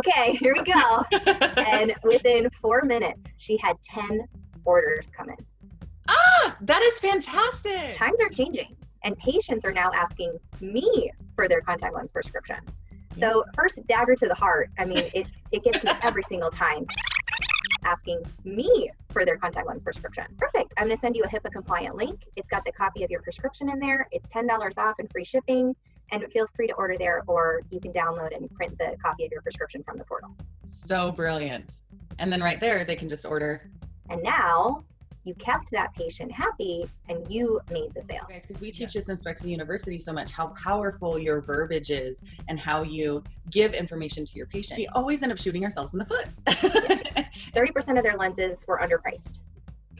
okay, here we go. and within four minutes, she had 10 orders come in. Ah, that is fantastic. Times are changing, and patients are now asking me for their contact lens prescription. So, first dagger to the heart. I mean, it, it gets me every single time asking me for their contact lens prescription. Perfect. I'm going to send you a HIPAA compliant link. It's got the copy of your prescription in there. It's $10 off and free shipping. And feel free to order there, or you can download and print the copy of your prescription from the portal. So brilliant. And then right there, they can just order. And now you kept that patient happy and you made the sale. Guys, because we teach this in Spexy University so much how powerful your verbiage is and how you give information to your patient. We always end up shooting ourselves in the foot. 30% of their lenses were underpriced.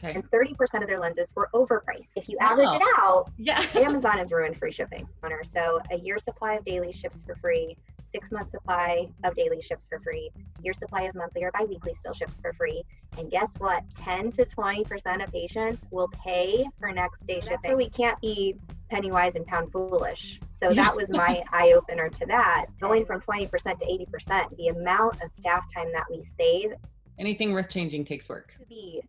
Okay. And 30% of their lenses were overpriced. If you average it out, Yeah. Amazon has ruined free shipping on her. So a year supply of daily ships for free, six month supply of daily ships for free, year supply of monthly or biweekly still ships for free. And guess what? 10 to 20% of patients will pay for next day shipping. So we can't be penny wise and pound foolish. So that was my eye opener to that. Going from 20% to 80%, the amount of staff time that we save Anything worth changing takes work. to be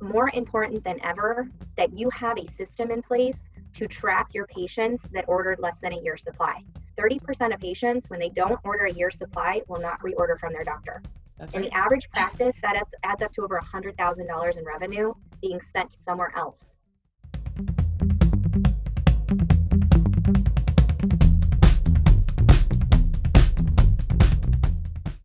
more important than ever that you have a system in place to track your patients that ordered less than a year supply. 30% of patients, when they don't order a year supply, will not reorder from their doctor. That's In right. the average practice, that adds, adds up to over $100,000 in revenue being spent somewhere else.